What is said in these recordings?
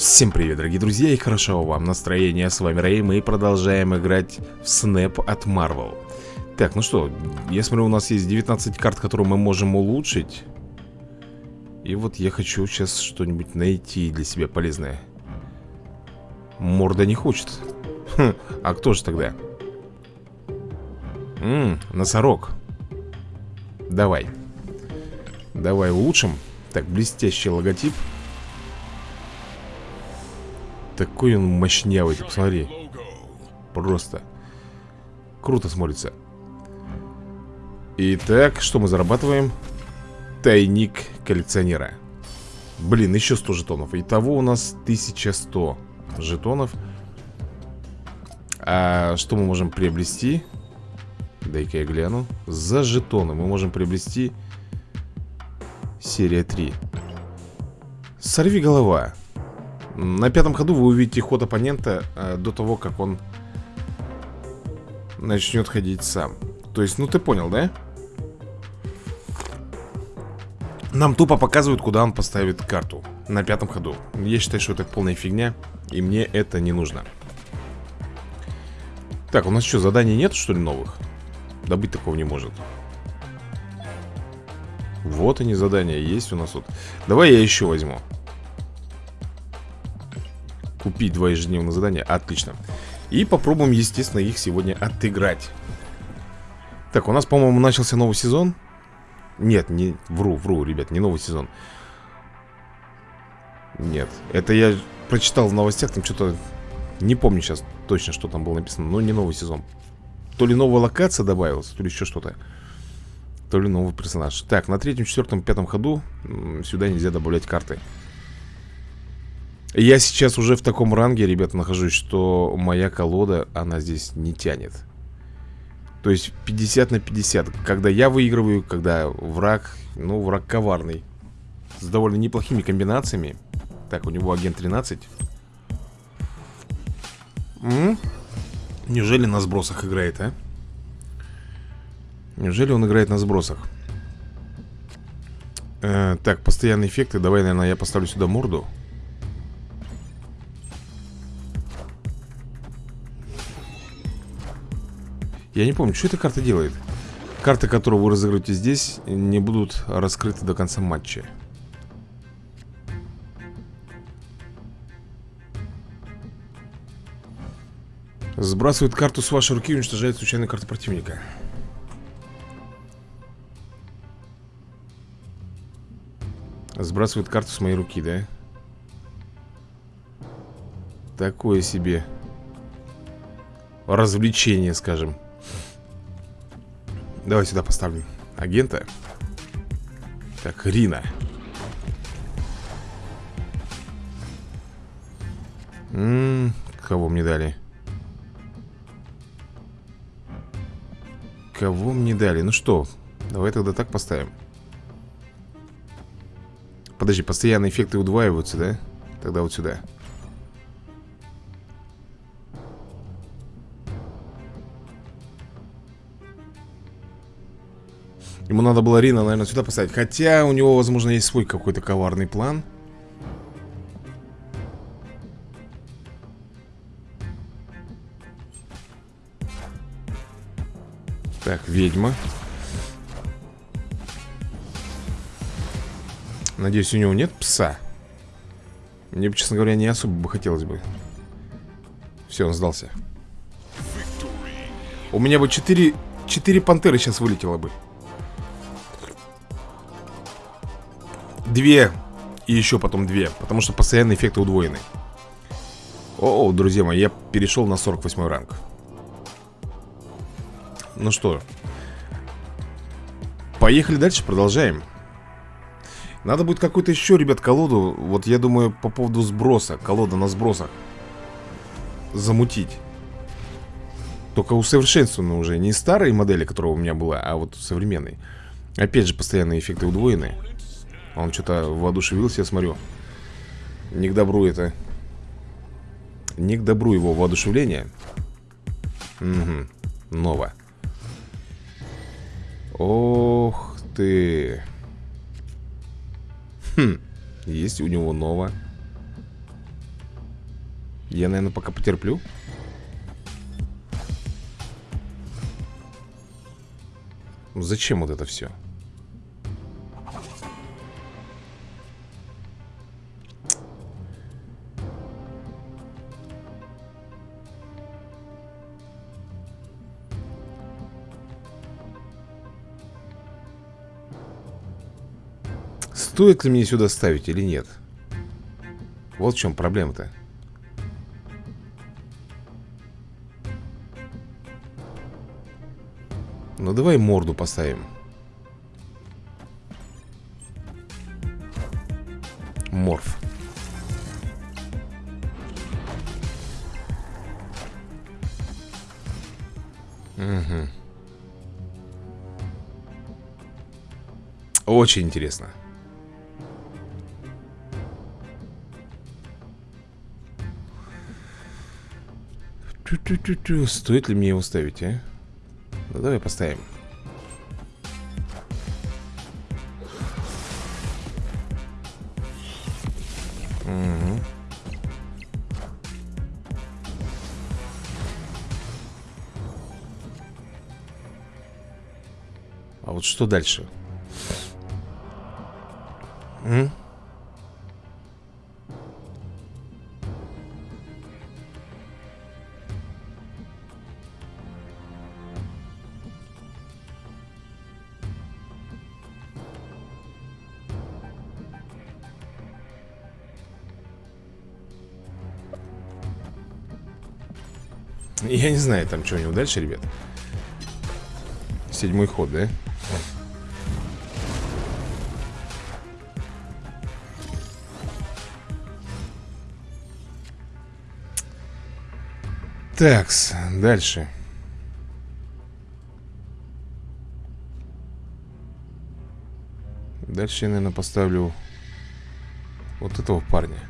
Всем привет, дорогие друзья, и хорошо вам настроение. С вами Рэй, мы продолжаем играть в Snap от Marvel. Так, ну что, я смотрю, у нас есть 19 карт, которые мы можем улучшить. И вот я хочу сейчас что-нибудь найти для себя полезное. Морда не хочет. Хм, а кто же тогда? Ммм, носорог. Давай. Давай улучшим. Так, блестящий логотип. Такой он мощнявый, ты посмотри. Просто Круто смотрится. Итак, что мы зарабатываем? Тайник коллекционера. Блин, еще 100 жетонов. Итого у нас 1100 жетонов. А что мы можем приобрести? Дай-ка я гляну. За жетоны мы можем приобрести Серия 3 Сорви голова на пятом ходу вы увидите ход оппонента э, до того, как он начнет ходить сам. То есть, ну ты понял, да? Нам тупо показывают, куда он поставит карту На пятом ходу Я считаю, что это полная фигня И мне это не нужно Так, у нас что, заданий нет, что ли, новых? Да быть такого не может Вот они задания есть у нас тут Давай я еще возьму Купить два ежедневных задания, отлично. И попробуем, естественно, их сегодня отыграть. Так, у нас, по-моему, начался новый сезон. Нет, не, вру, вру, ребят, не новый сезон. Нет, это я прочитал в новостях, там что-то Не помню сейчас точно, что там было написано Но не новый сезон. То ли новая локация добавилась, то ли еще что-то. То ли новый персонаж. Так, на третьем, четвертом, пятом ходу Сюда нельзя добавлять карты я сейчас уже в таком ранге, ребята, нахожусь, что моя колода, она здесь не тянет. То есть 50 на 50. Когда я выигрываю, когда враг, ну, враг коварный. С довольно неплохими комбинациями. Так, у него агент 13. М -м? Неужели на сбросах играет, а? Неужели он играет на сбросах? Э, так, постоянные эффекты. Давай, наверное, я поставлю сюда морду. Я не помню, что эта карта делает? Карты, которые вы разыграете здесь Не будут раскрыты до конца матча. Сбрасывает карту с вашей руки и уничтожает случайную карту противника. Сбрасывает карту с моей руки, да? Такое себе Развлечение, скажем Давай сюда поставлю агента Так, Рина М Кого мне дали? Кого мне дали? Ну что, давай тогда так поставим Подожди, постоянные эффекты удваиваются, да? Тогда вот сюда Ему надо было Рина, наверное, сюда поставить. Хотя у него, возможно, есть свой какой-то коварный план. Так, ведьма. Надеюсь, у него нет пса. Мне, честно говоря, не особо бы хотелось бы. Все, он сдался. У меня бы 4, 4 пантеры сейчас вылетело бы Две и еще потом две Потому что постоянные эффекты удвоены. О, друзья мои, я перешел на 48 ранг. Ну что Поехали дальше, продолжаем. Надо будет какую-то еще, ребят, колоду Вот я думаю по поводу сброса Колода на сбросах Замутить. Только усовершенствованную уже Не старые модели, которая у меня была А вот современные. Опять же, постоянные эффекты удвоены он что-то воодушевился, я смотрю. Не к добру это. Не к добру его воодушевление. Угу, ново Ох ты. Хм, есть у него ново Я, наверное, пока потерплю. Зачем вот это все? Стоит ли мне сюда ставить или нет? Вот в чем проблема-то. Ну давай морду поставим. Морф. Угу. Очень интересно. Тю -тю -тю. Стоит ли мне его ставить, а? Ну давай поставим. Угу. А вот что дальше? М? Я не знаю, там что у него дальше, ребят. Седьмой ход, да? Такс, дальше. Дальше я, наверное, поставлю Вот этого парня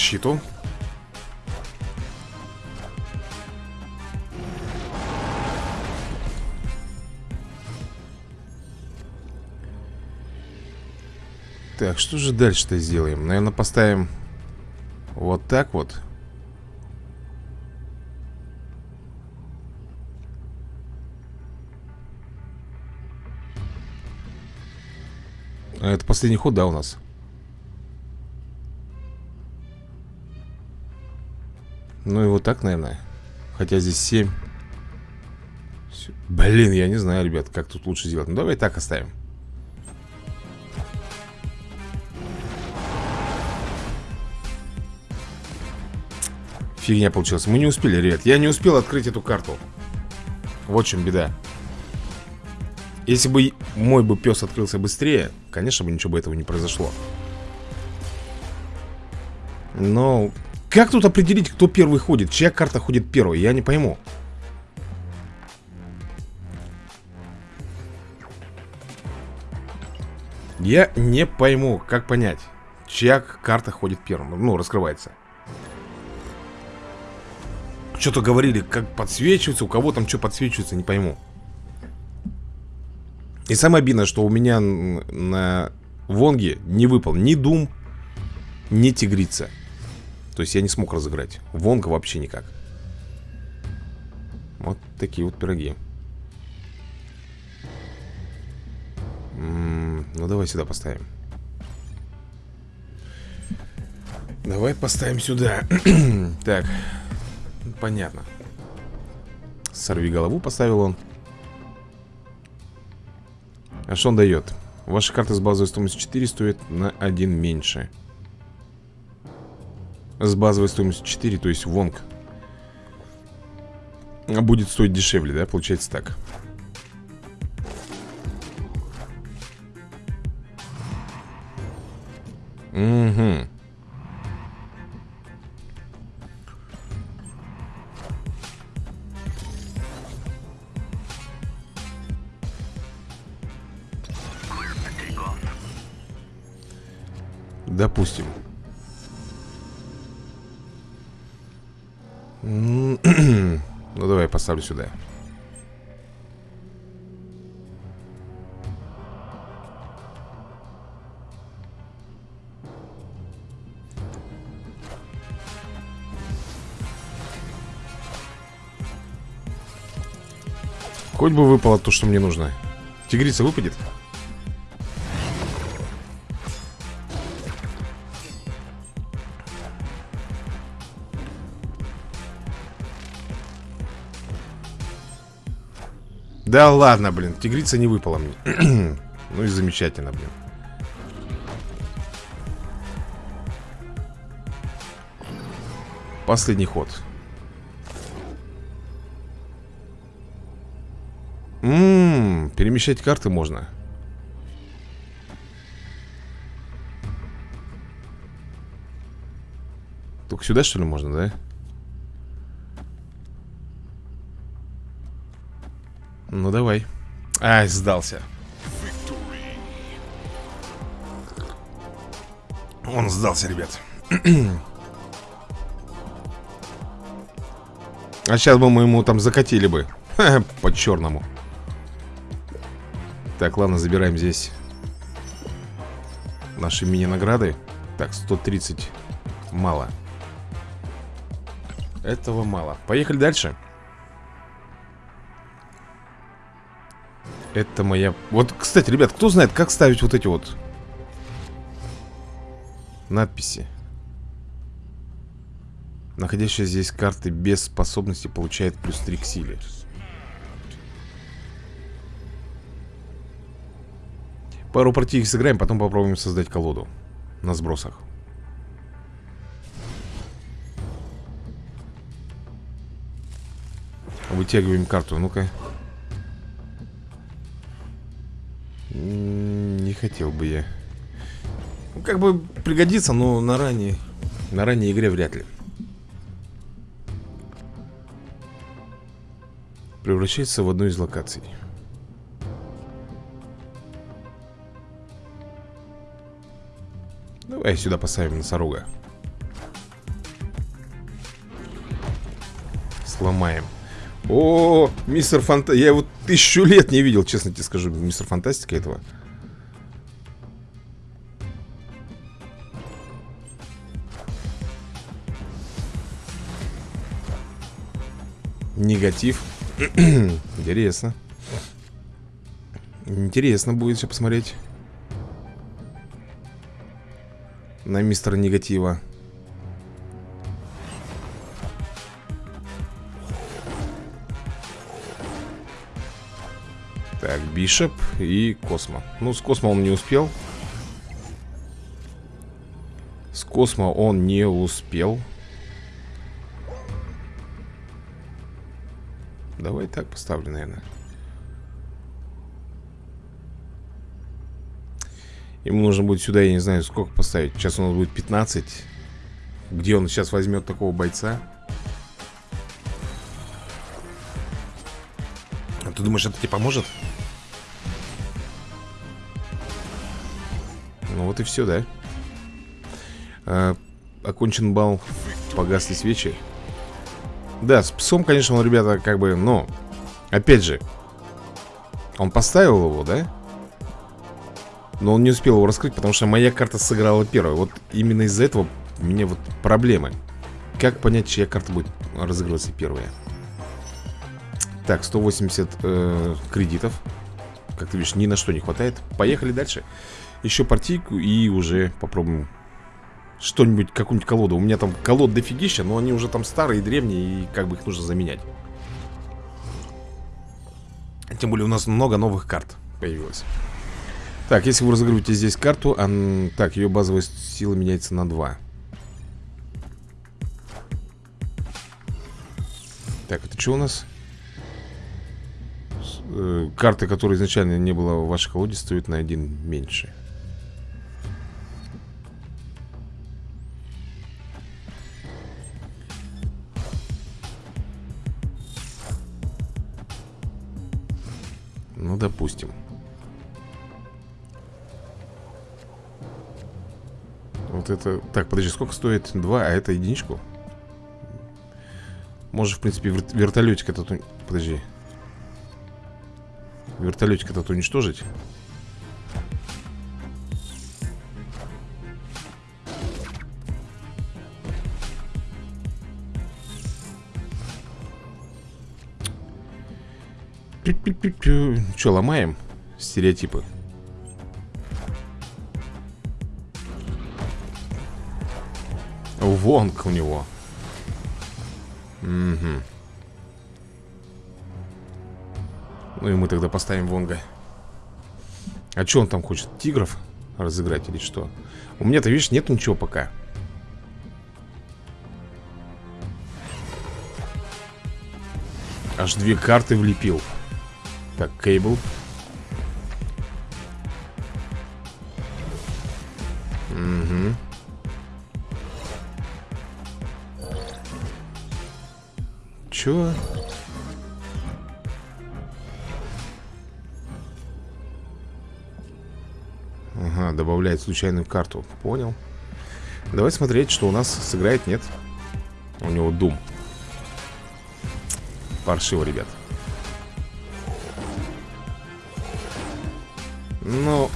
защиту Так, что же дальше-то сделаем? Наверное, поставим вот так вот а Это последний ход, да, у нас? Ну и вот так, наверное. Хотя здесь 7 Блин, я не знаю, ребят, как тут лучше сделать. Ну давай так оставим. Фигня получилась. Мы не успели, ребят. Я не успел открыть эту карту. Вот в чем беда. Если бы мой бы пес открылся быстрее Конечно бы ничего бы этого не произошло. Но как тут определить, кто первый ходит? Чья карта ходит первой? Я не пойму. Я не пойму, как понять, чья карта ходит первым. Ну, раскрывается. Что-то говорили, как подсвечивается, у кого там что подсвечивается, не пойму. И самое обидное, что у меня на Вонге не выпал ни Дум, ни Тигрица. То есть я не смог разыграть. Вонга вообще никак. Вот такие вот пироги. М -м, Ну давай сюда поставим. Давай поставим сюда. Так Понятно. Сорви голову поставил он. А что он дает? Ваша карта с базовой стоимостью 4 стоит на 1 меньше с базовой стоимостью 4, то есть Вонг Будет стоить дешевле, да? Получается так Угу Допустим Ну, давай поставлю сюда. Хоть бы выпало то, что мне нужно. Тигрица выпадет? Да ладно, блин, тигрица не выпала мне. Ну и замечательно, блин. Последний ход. Ммм, перемещать карты можно. Только сюда, что ли, можно, да? Ну давай. Ай, сдался. Он сдался, ребят. А сейчас бы мы ему там закатили бы. По-черному Так, ладно, забираем здесь Наши мини-награды. Так, 130 Мало. Этого мало. Поехали дальше Это моя... Вот, кстати, ребят, кто знает, как ставить вот эти вот надписи? Находящая здесь карты без способности получает плюс 3 к силе. Пару партий сыграем, потом попробуем создать колоду на сбросах. Вытягиваем карту, ну-ка. Не хотел бы я. Ну, Как бы пригодится, но на ранней. На ранней игре вряд ли. Превращается в одну из локаций. Давай сюда поставим носорога. Сломаем о, мистер Фанта... Я его тысячу лет не видел, честно тебе скажу, мистер Фантастика этого. Негатив. Интересно. Интересно будет сейчас посмотреть. На мистера Негатива. Бишоп и Космо. Ну, с Космо он не успел. С Космо он не успел. Давай так поставлю, наверное. Ему нужно будет сюда, я не знаю, сколько поставить. Сейчас у нас будет 15 Где он сейчас возьмет такого бойца? А Ты думаешь, это тебе поможет? Вот и все, да? А, окончен бал, погасли свечи. Да, с псом, конечно, он, ребята, как бы, но... Опять же, он поставил его, да? Но он не успел его раскрыть, потому что моя карта сыграла первой. Вот именно из-за этого у меня вот проблемы. Как понять, чья карта будет разыгрываться первая? Так, 180 э, кредитов. Как ты видишь, ни на что не хватает. Поехали дальше. Еще партийку и уже попробуем что-нибудь, какую-нибудь колоду. У меня там колод дофигища, но они уже там старые, древние, и как бы их нужно заменять. Тем более у нас много новых карт появилось. Так, если вы разыгрываете здесь карту, он... так, ее базовая сила меняется на 2. Так, это что у нас? Э, карты, которые изначально не было в вашей колоде, стоят на один меньше. Ну, допустим. Вот это... Так, подожди, сколько стоит? Два, а это единичку? Может, в принципе, вер вертолетик этот... Подожди. Вертолетик этот уничтожить? Че, ломаем стереотипы? Вонг у него. Угу. Ну и мы тогда поставим Вонга. А что он там хочет? Тигров разыграть или что? У меня-то, видишь, нет ничего пока. Аж две карты влепил. Так, кейбл. Угу. Чё? Ага, добавляет случайную карту Понял Давай смотреть, что у нас сыграет, нет У него дум Паршиво, ребят Ну,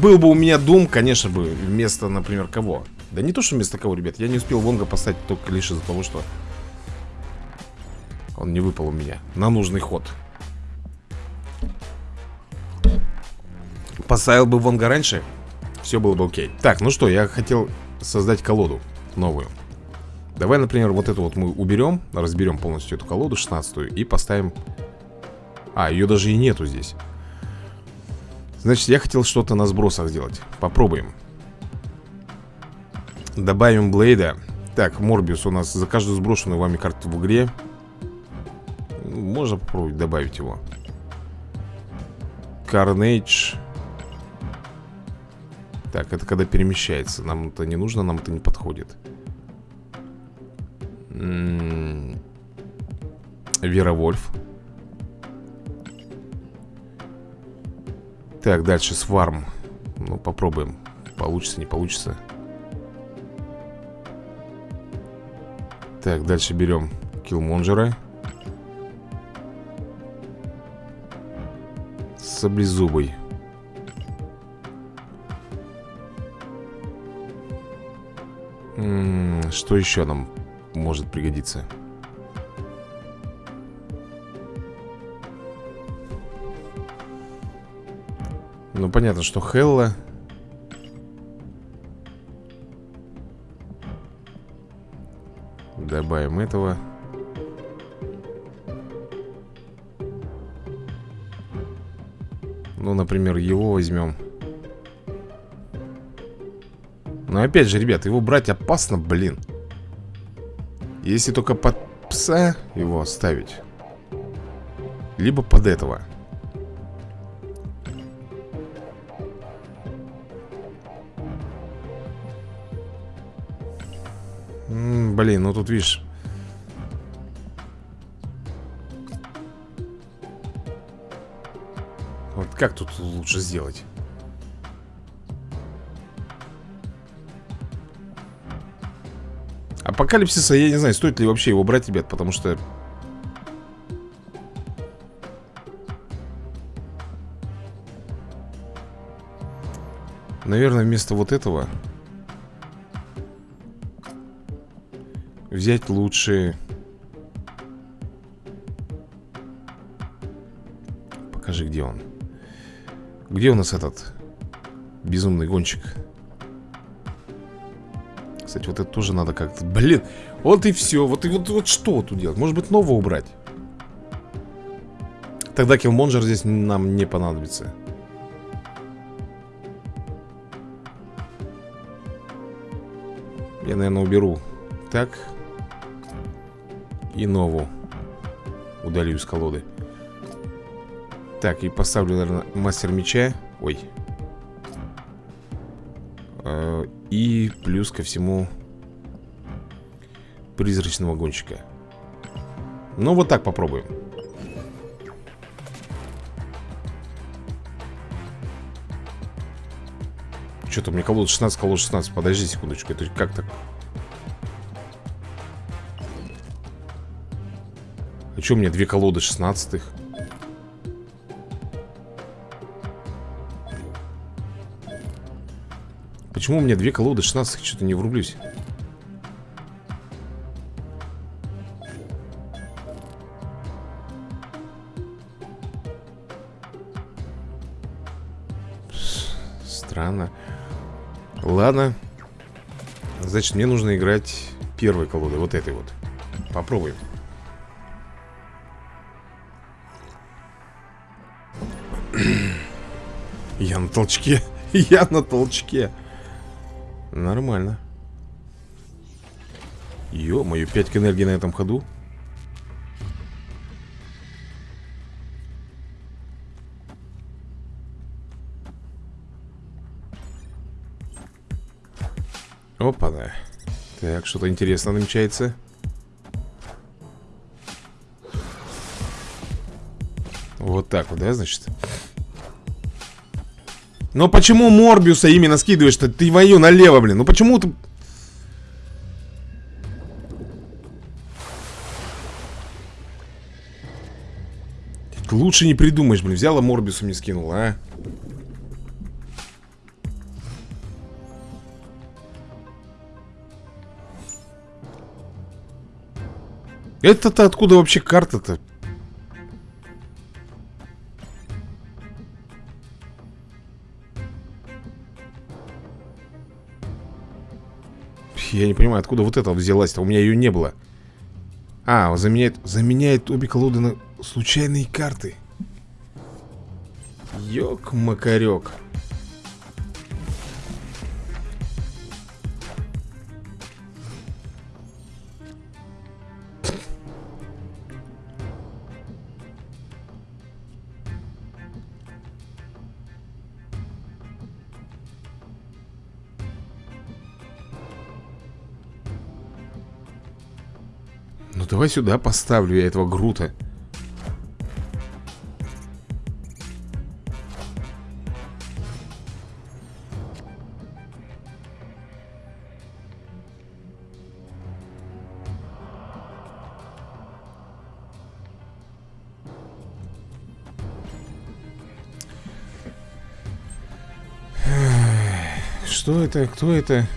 был бы у меня Дум, конечно бы, вместо, например, кого? Да не то, что вместо кого, ребят Я не успел Вонга поставить только лишь из-за того, что Он не выпал у меня На нужный ход. Поставил бы Вонга раньше Все было бы окей. Так, ну что, я хотел создать колоду новую. Давай, например, вот эту вот мы уберем Разберем полностью эту колоду, 16 И поставим. А, ее даже и нету здесь Значит, я хотел что-то на сбросах сделать. Попробуем. Добавим Блейда. Так, Морбиус у нас за каждую сброшенную вами карту в игре. Можно попробовать добавить его? Карнейдж Так, это когда перемещается. Нам это не нужно, нам это не подходит. М-м-м. Вера Вольф Так, дальше сварм Ну, попробуем. Получится, не получится. Так, дальше берем Киллмонджера Саблезубый -м, Что еще нам может пригодиться? Ну, понятно, что Хелла. Добавим этого. Ну, например, его возьмем. Но опять же, ребят, его брать опасно, блин. Если только под пса его оставить Либо под этого Блин, ну тут видишь Вот как тут лучше сделать? Апокалипсиса, я не знаю, стоит ли вообще его брать, ребят, потому что... Наверное, вместо вот этого Взять лучше Покажи, где он. Где у нас этот Безумный гонщик? Кстати, вот это тоже надо как-то Блин, вот и все Вот и вот, вот что тут делать? Может быть, нового убрать? Тогда киллмонджер здесь нам не понадобится. Я, наверное, уберу. Так и нову Удалю из колоды. Так, и поставлю, наверное, мастер меча. Ой. Э, И плюс ко всему Призрачного гонщика. Ну, вот так попробуем. Что-то мне колода 16, колода 16 Подожди секундочку, это как так? А что у меня две колоды шестнадцатых? Почему у меня две колоды 16 Что-то не врублюсь. Странно. Ладно. Значит, мне нужно играть первой колодой Вот этой вот. Попробуем Я на толчке. Я на толчке. Нормально. Ё-моё, 5 энергии на этом ходу. Опа, да Так, что-то интересное намечается. Вот так вот, да, значит? Но почему Морбиуса именно скидываешь-то? Ты вою налево, блин. Ну почему ты... Лучше не придумаешь, блин. Взяла Морбиуса мне скинула, а? Это-то откуда вообще карта-то? Я не понимаю, откуда вот это взялась-то? У меня ее не было. А, заменяет, заменяет обе колоды на случайные карты. Ёк-макарёк Давай сюда поставлю я этого Грута Что это? Кто это?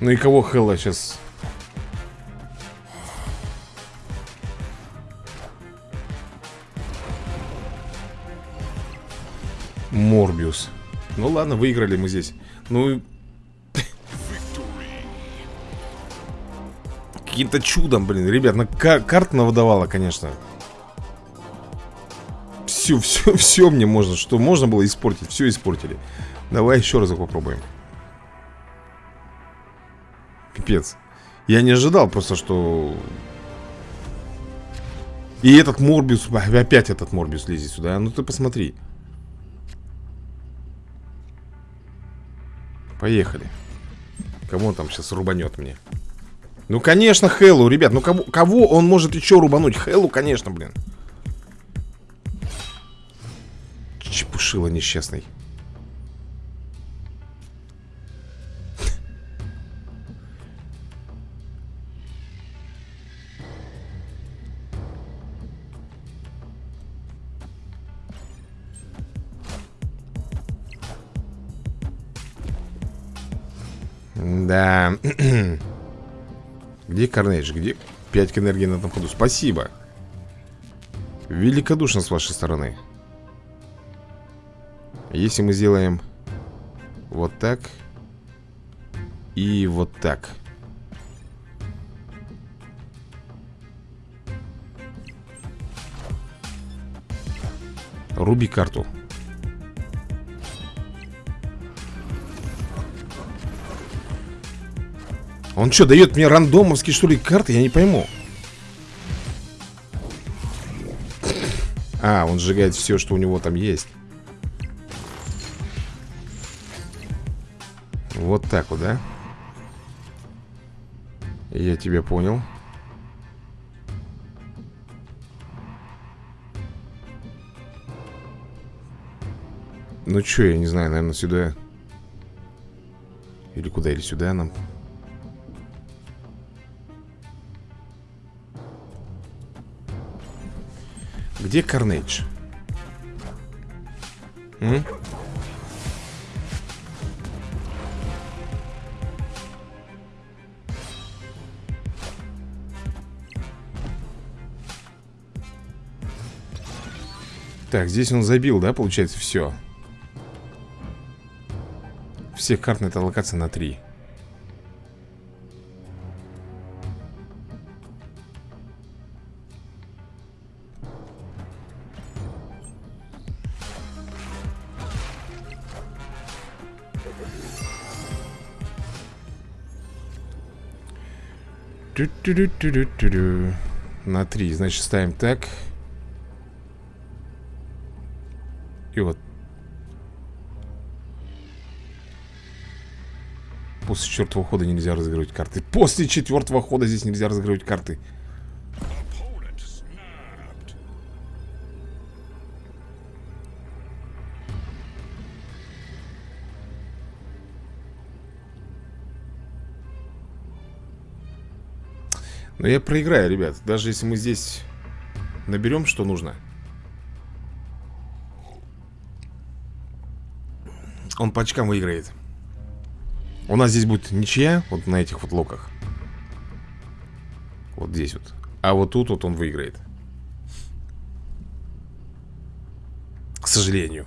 Ну и кого Хелла сейчас? Морбиус. Ну ладно, выиграли мы здесь. Ну... Каким-то чудом, блин, ребят, на карт навыдавала, конечно. Все, все, все мне можно, что можно было испортить, все испортили. Давай еще разок попробуем. Пипец. Я не ожидал просто, что... И этот Морбиус, опять этот Морбиус лезет сюда. Ну ты посмотри. Поехали. Кому он там сейчас рубанет мне? Ну, конечно, Хеллу, ребят. Ну, кого, кого он может еще рубануть? Хеллу, конечно, блин. Чепушила несчастный. Да. Где Карнейдж? Где 5 энергии на этом ходу? Спасибо. Великодушно с вашей стороны. Если мы сделаем вот так и вот так. Руби карту. Он что, дает мне рандомовские, что ли, карты? Я не пойму. А, он сжигает все, что у него там есть. Вот так вот, да? Я тебя понял. Ну что, я не знаю, наверное, сюда... Или куда, или сюда нам... Где Карнейдж? М? Так, здесь он забил, да, получается, все Всех карт на этой на 3 На 3, значит, ставим так. И вот. После четвертого хода нельзя разыгрывать карты. После четвертого хода здесь нельзя разыгрывать карты Но я проиграю, ребят. Даже если мы здесь наберем, что нужно. Он по очкам выиграет. У нас здесь будет ничья Вот на этих вот локах. Вот здесь вот. А вот тут вот он выиграет. К сожалению.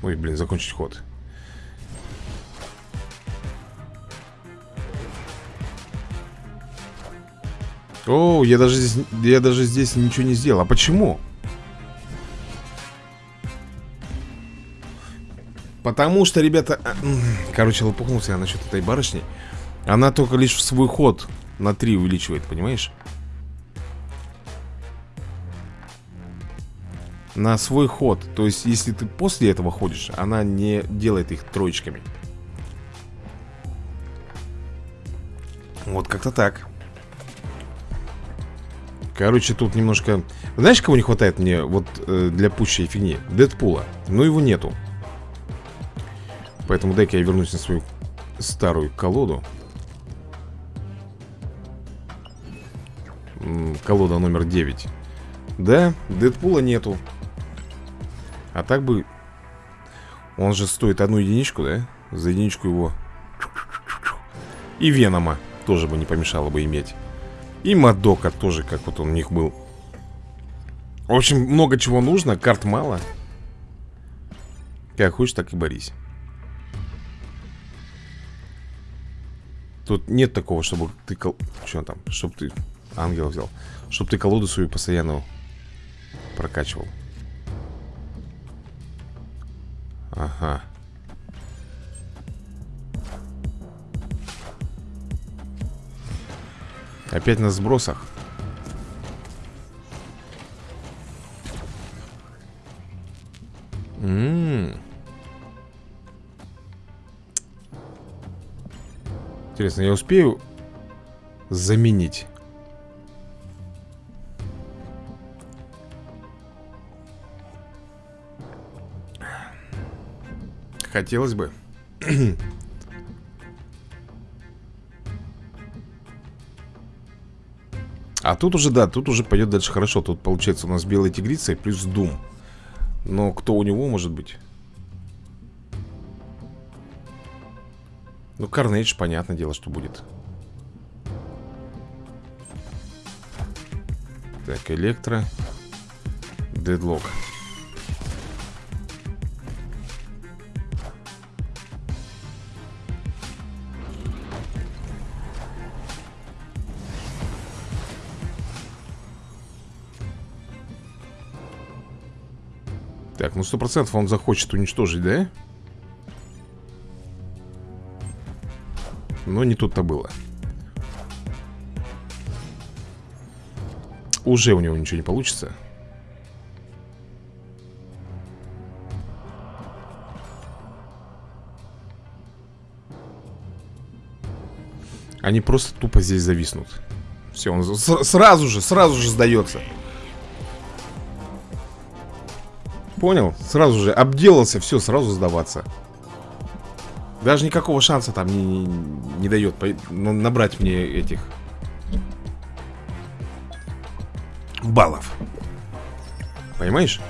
Ой, блин, закончить ход О, я даже здесь, я даже здесь ничего не сделал. А почему? Потому что, ребята... А, короче, лопухнулся я насчет этой барышни. Она только лишь в свой ход на 3 увеличивает, понимаешь? На свой ход. То есть, если ты после этого ходишь, она не делает их троечками. Вот как-то так. Короче, тут немножко... Знаешь, кого не хватает мне вот э, для пущей фигни? Дэдпула. Но его нету. Поэтому дай-ка я вернусь на свою старую колоду. Колода номер 9. Да, Дэдпула нету. А так бы... Он же стоит одну единичку, да? За единичку его... И Венома тоже бы не помешало бы иметь. И Мадока тоже, как вот он у них был. В общем, много чего нужно, карт мало. Как хочешь, так и борись. Тут нет такого, чтобы ты... Кол... Что там? Чтобы ты ангела взял. Чтобы ты колоду свою постоянно прокачивал. Ага. Опять на сбросах. Интересно, я успею заменить? Хотелось бы. А тут уже, да, тут уже пойдет дальше хорошо. Тут получается у нас белая тигрица и плюс Дум. Но кто у него может быть? Ну, Карнейдж, понятное дело, что будет. Так, Электро. Дедлок Так, ну сто процентов он захочет уничтожить, да? Но не тут-то было. Уже у него ничего не получится. Они просто тупо здесь зависнут. Все, он сразу же, сразу же сдается Понял? Сразу же обделался, все, сразу сдаваться. Даже никакого шанса там не, не, не дает набрать мне этих баллов. Понимаешь?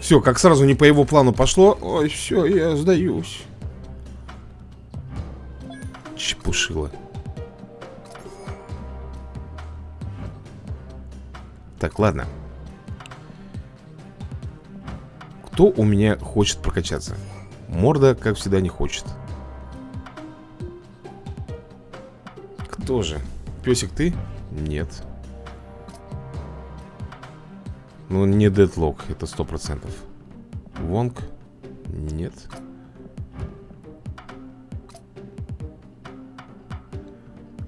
Все, как сразу не по его плану пошло Ой, все, я сдаюсь Чепушила Так, ладно Кто у меня хочет прокачаться? Морда, как всегда, не хочет Кто же? Песик ты? Нет ну, не дедлок, это сто процентов Вонг? Нет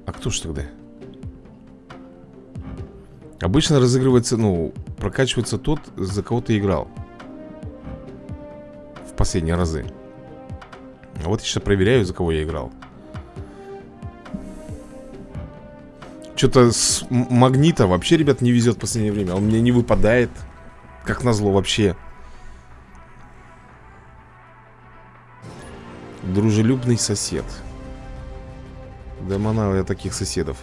А кто ж тогда? Обычно разыгрывается, ну, прокачивается тот, за кого ты играл В последние разы А вот я сейчас проверяю, за кого я играл Что-то с магнита вообще, ребят, не везет в последнее время. Он мне не выпадает. Как назло вообще. Дружелюбный сосед. Да манал я таких соседов.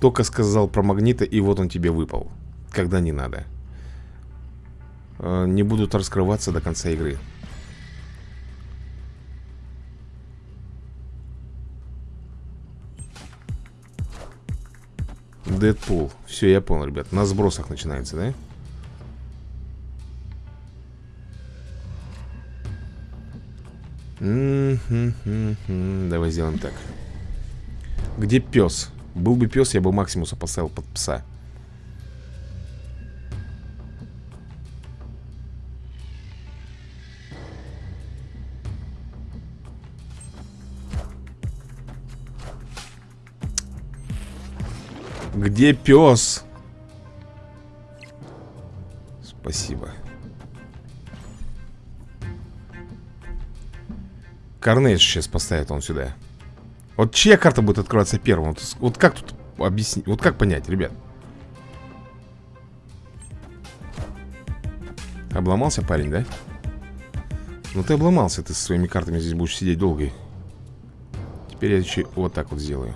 Только сказал про магнита, и вот он тебе выпал. Когда не надо. А, не будут раскрываться до конца игры. Дэдпул. Все, я понял, ребят. На сбросах начинается, да? Давай сделаем так. Где пес? Был бы пес, я бы Максимуса поставил под пса. Где пес? Спасибо. Карнейдж сейчас поставит он сюда. Вот чья карта будет открываться первым? Вот, вот как тут объяснить? Вот как понять, ребят? Обломался парень, да? Ну ты обломался, ты со своими картами здесь будешь сидеть долго. Теперь я еще вот так вот сделаю.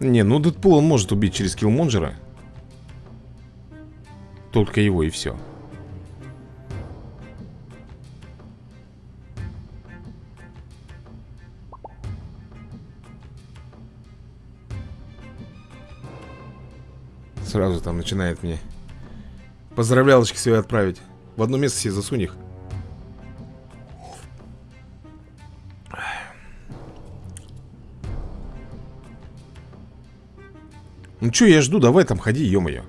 Не, ну Дэдпул он может убить через киллмонджера Только его и все Сразу там начинает мне Поздравлялочки свои отправить. В одно место себе засунь их. Ну что я жду, давай там ходи, ё-моё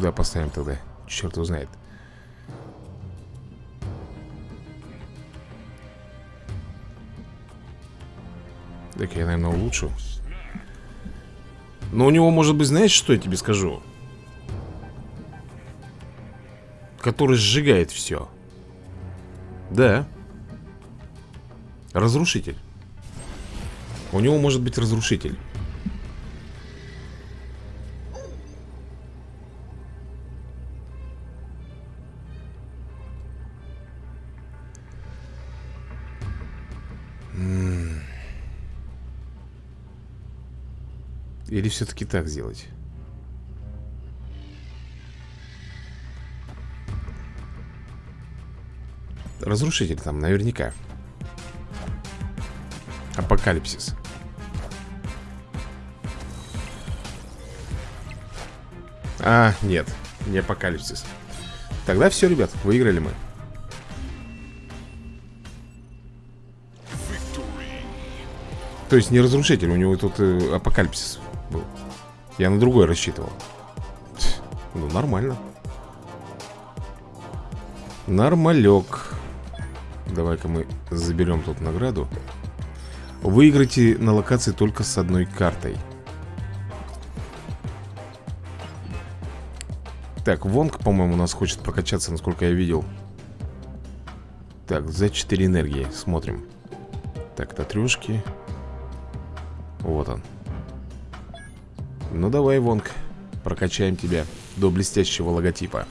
сюда поставим тогда Черт его знает. Так я, наверное, улучшу. Но у него может быть, знаешь, что я тебе скажу? Который сжигает все Да. Разрушитель. У него может быть разрушитель Или все-таки так сделать? Разрушитель там наверняка. Апокалипсис. А, нет, не апокалипсис. Тогда все, ребят, выиграли мы То есть не разрушитель, у него тут э, апокалипсис был. Я на другой рассчитывал. Ну, нормально. Нормалек. Давай-ка мы заберем тут награду. Выиграйте на локации только с одной картой. Так, Вонг, по-моему, у нас хочет прокачаться, насколько я видел. Так, за 4 энергии Смотрим. Так, татрешки Вот он Ну давай, Вонг Прокачаем тебя до блестящего логотипа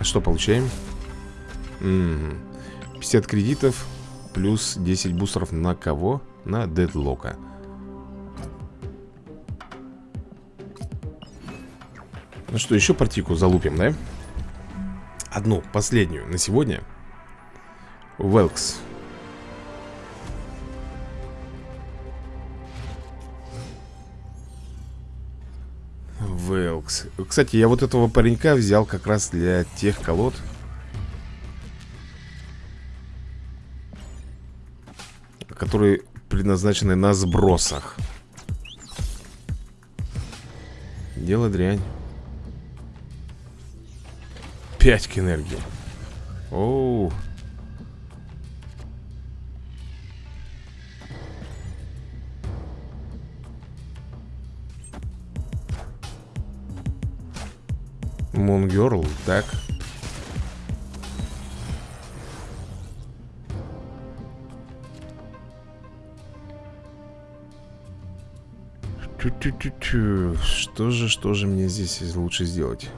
Что получаем? М 50 кредитов Плюс 10 бустеров на кого? На дедлока Ну что, еще партийку залупим, да? Одну, последнюю на сегодня. Велкс. Велкс. Кстати, я вот этого паренька взял как раз для тех колод. Которые предназначены на сбросах. Дело дрянь 5 к энергии Оу Мунгерл, так. Что же, что же мне здесь лучше сделать?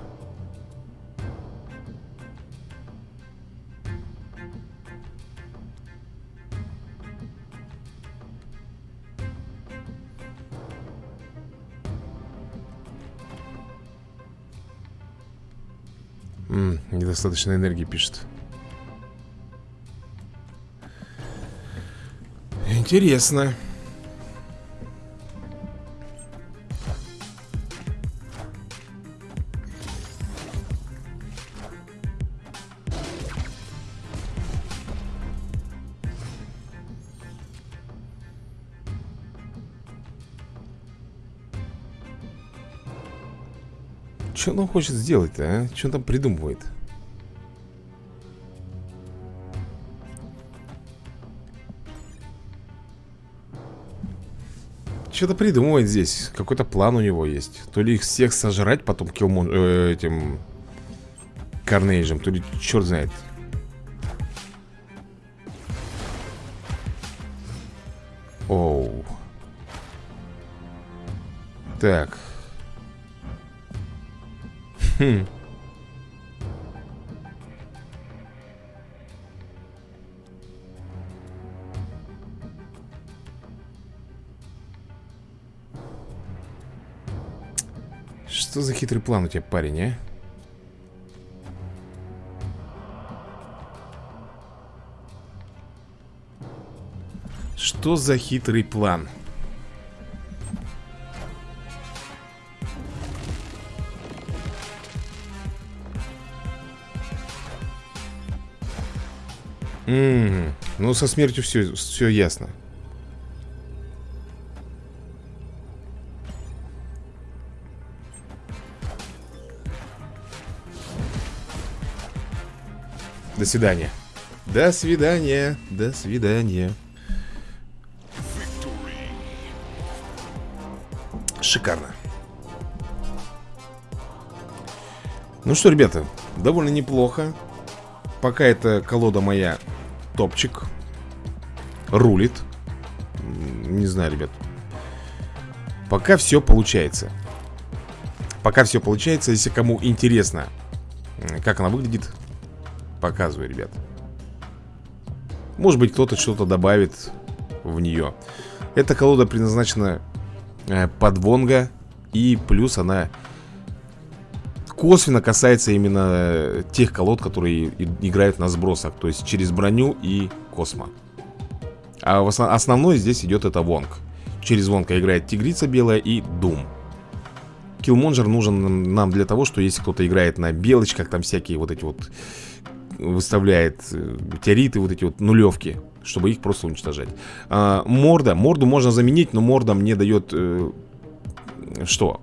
Недостаточно энергии пишет Интересно Что он хочет сделать-то, а? Что он там придумывает? Что-то придумывает здесь Какой-то план у него есть. То ли их всех сожрать потом киллмон... Э, этим... Карнейжем То ли черт знает. Оу. Так. Хм. Что за хитрый план у тебя, парень, а? Что за хитрый план? М -м, ну со смертью все, все ясно. До свидания. До свидания. До свидания. Шикарно. Ну что, ребята, довольно неплохо. Пока эта колода моя топчик Рулит Не знаю, ребят Пока все получается Пока все получается Если кому интересно Как она выглядит Показываю, ребят. Может быть, кто-то что-то добавит В нее Эта колода предназначена э, Под Вонга И плюс она косвенно касается именно э, тех колод, которые играют на сбросах То есть через броню и космо. А в основ... основной здесь идет это Вонг. Через Вонга играет Тигрица Белая и Дум. Киллмонджер нужен нам для того, что если кто-то играет на белочках, там всякие вот эти вот выставляет э, метеориты, вот эти вот нулевки, чтобы их просто уничтожать. А, морда, морду можно заменить, но морда мне дает э, что?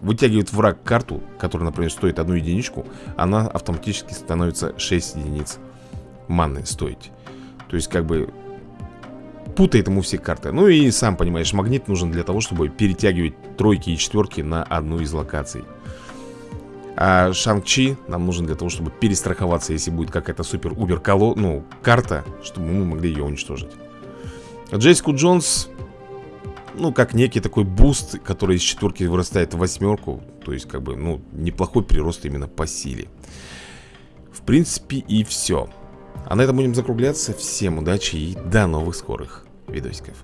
Вытягивает враг карту, которая, например, стоит одну единичку, она автоматически становится 6 единиц маны стоить. То есть, как бы, путает ему все карты. Ну и сам понимаешь, магнит нужен для того, чтобы перетягивать тройки и четверки на одну из локаций. А Шанг-Чи нам нужен для того, чтобы перестраховаться, если будет какая-то супер-убер коло... ну, карта, чтобы мы могли ее уничтожить. Джессику Джонс, ну, как некий такой буст, который из четверки вырастает в восьмерку. То есть, как бы, ну, неплохой прирост именно по силе. В принципе, и все. А на этом будем закругляться. Всем удачи и до новых скорых видосиков.